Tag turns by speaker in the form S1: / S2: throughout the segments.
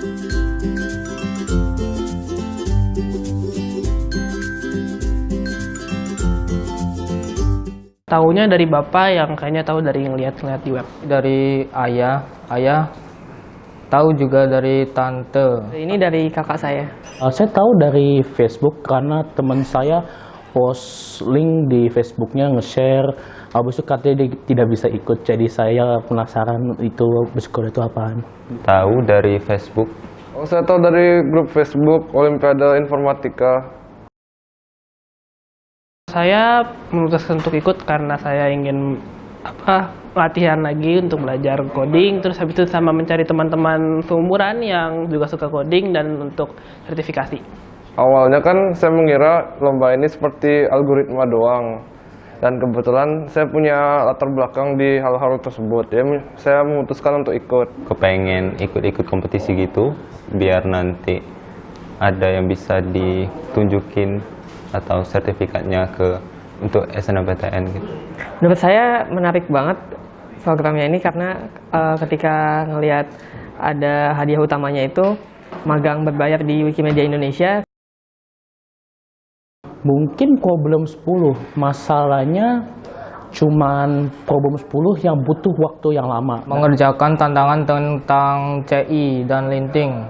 S1: Tahunya dari bapak yang kayaknya tahu dari ngeliat-ngeliat di web.
S2: dari ayah, ayah tahu juga dari tante.
S3: Ini dari kakak saya.
S4: Uh, saya tahu dari Facebook karena teman saya post link di Facebooknya nge-share habis itu katanya dia tidak bisa ikut jadi saya penasaran itu Biskode itu apaan
S5: Tahu dari Facebook.
S6: Oh, saya tahu dari grup Facebook Olimpiade Informatika.
S1: Saya memutuskan untuk ikut karena saya ingin apa latihan lagi untuk belajar coding terus habis itu sama mencari teman-teman seumuran yang juga suka coding dan untuk sertifikasi.
S6: Awalnya kan saya mengira lomba ini seperti algoritma doang. Dan kebetulan saya punya latar belakang di hal-hal tersebut. Ya, saya memutuskan untuk ikut.
S5: Kepengen ikut-ikut kompetisi gitu, biar nanti ada yang bisa ditunjukin atau sertifikatnya ke untuk SNMPTN gitu.
S3: Menurut saya menarik banget programnya ini karena eh, ketika ngelihat ada hadiah utamanya itu magang berbayar di Wikimedia Indonesia
S4: mungkin problem 10 masalahnya cuman problem 10 yang butuh waktu yang lama.
S2: Mengerjakan tantangan tentang CI dan linting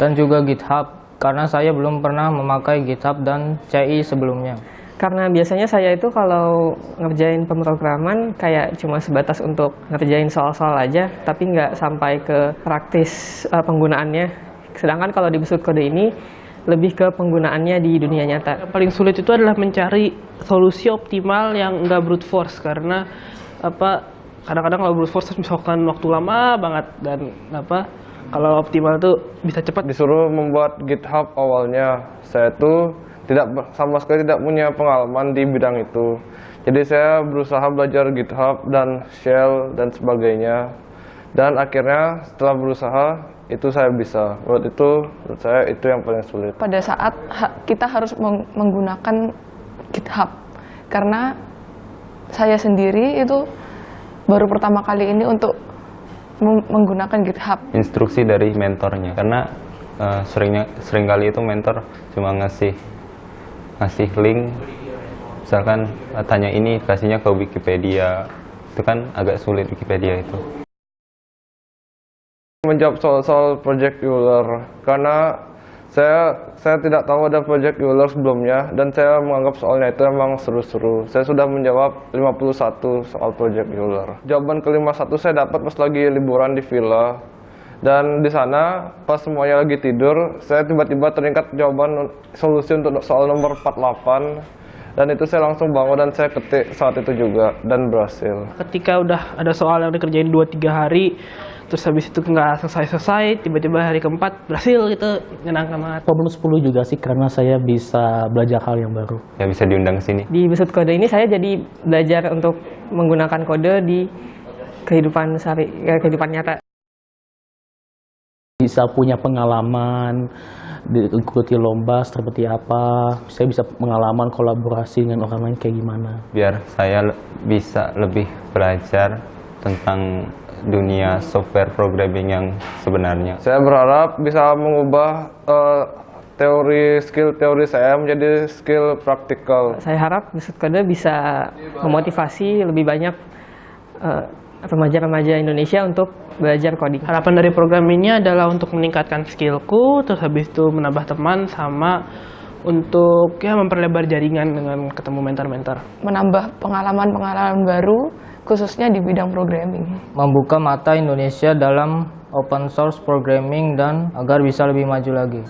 S2: dan juga GitHub karena saya belum pernah memakai GitHub dan CI sebelumnya.
S3: karena biasanya saya itu kalau ngerjain pemrograman kayak cuma sebatas untuk ngerjain soal-soal aja tapi nggak sampai ke praktis eh, penggunaannya. Sedangkan kalau di besut kode ini lebih ke penggunaannya di dunia nyata
S1: Yang paling sulit itu adalah mencari solusi optimal yang enggak brute force karena apa kadang-kadang kalau brute force misalkan waktu lama banget dan apa kalau optimal tuh bisa cepat
S6: Disuruh membuat GitHub awalnya. Saya tuh tidak sama sekali tidak punya pengalaman di bidang itu. Jadi saya berusaha belajar GitHub dan Shell dan sebagainya. Dan akhirnya setelah berusaha itu saya bisa. Menurut itu, menurut saya itu yang paling sulit.
S7: pada saat ha- kita harus meng- menggunakan GitHub karena saya sendiri itu baru pertama kali ini untuk meng- menggunakan GitHub.
S5: Instruksi dari mentornya karena eh, seringnya sering kali itu mentor cuma ngasih ngasih link misalkan tanya ini kasihnya ke Wikipedia itu kan agak sulit Wikipedia itu.
S6: Menjawab soal-soal Project Euler karena saya saya tidak tahu ada Project Euler sebelumnya dan saya menganggap soalnya itu memang seru-seru. Saya sudah menjawab 51 soal Project Euler. Jawaban ke-51 saya dapat pas lagi liburan di villa. Dan di sana pas semuanya lagi tidur, saya tiba-tiba teringat jawaban solusi untuk soal nomor 48 dan itu saya langsung bangun dan saya ketik saat itu juga dan berhasil.
S1: ketika udah ada soal yang dikerjain 2-3 hari terus habis itu nggak selesai-selesai tiba-tiba hari keempat berhasil gitu menyenangkan banget
S4: problem 10 juga sih karena saya bisa belajar hal yang baru.
S5: Ya bisa diundang ke sini.
S3: di besut kode ini saya jadi belajar untuk menggunakan kode di kehidupan sehari eh, kehidupan nyata.
S4: Bisa punya pengalaman diikuti lomba seperti apa. Saya bisa pengalaman kolaborasi dengan orang lain kayak gimana.
S5: Biar saya le- bisa lebih belajar tentang dunia software programming yang sebenarnya.
S6: Saya berharap bisa mengubah eh, teori skill teori saya menjadi skill praktikal.
S3: saya harap besut kode bisa memotivasi lebih banyak eh, remaja-remaja Indonesia untuk belajar coding
S1: harapan dari program ini adalah untuk meningkatkan skillku terus habis itu menambah teman sama untuk ya memperlebar jaringan dengan ketemu mentor-mentor
S7: Menambah pengalaman-pengalaman baru khususnya di bidang programming.
S2: Membuka mata Indonesia dalam open source programming dan agar bisa lebih maju lagi.